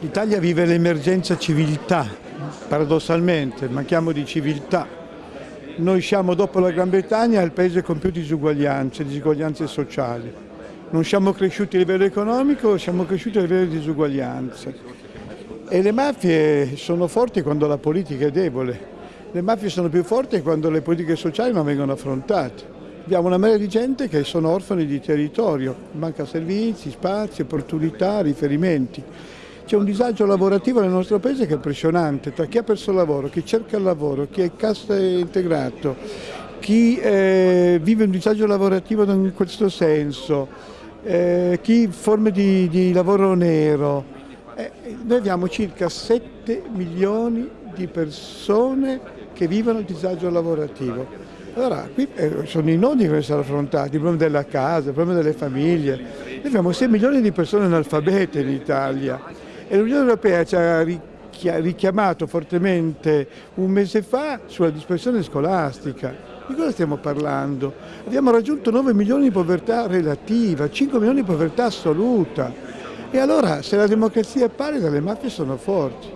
L'Italia vive l'emergenza civiltà, paradossalmente, manchiamo di civiltà. Noi siamo dopo la Gran Bretagna il paese con più disuguaglianze, disuguaglianze sociali. Non siamo cresciuti a livello economico, siamo cresciuti a livello di disuguaglianze. E le mafie sono forti quando la politica è debole. Le mafie sono più forti quando le politiche sociali non vengono affrontate. Abbiamo una marea di gente che sono orfani di territorio, manca servizi, spazi, opportunità, riferimenti. C'è un disagio lavorativo nel nostro paese che è impressionante, tra chi ha perso il lavoro, chi cerca il lavoro, chi è cassa integrato, chi eh, vive un disagio lavorativo in questo senso, eh, chi forme di, di lavoro nero. Eh, noi abbiamo circa 7 milioni di persone che vivono il disagio lavorativo. Allora, qui eh, sono i nodi che devono essere affrontati, il problema della casa, il problema delle famiglie. Noi abbiamo 6 milioni di persone analfabete in Italia e l'Unione Europea ci ha richiamato fortemente un mese fa sulla dispersione scolastica. Di cosa stiamo parlando? Abbiamo raggiunto 9 milioni di povertà relativa, 5 milioni di povertà assoluta. E allora se la democrazia è pallida le mafie sono forti.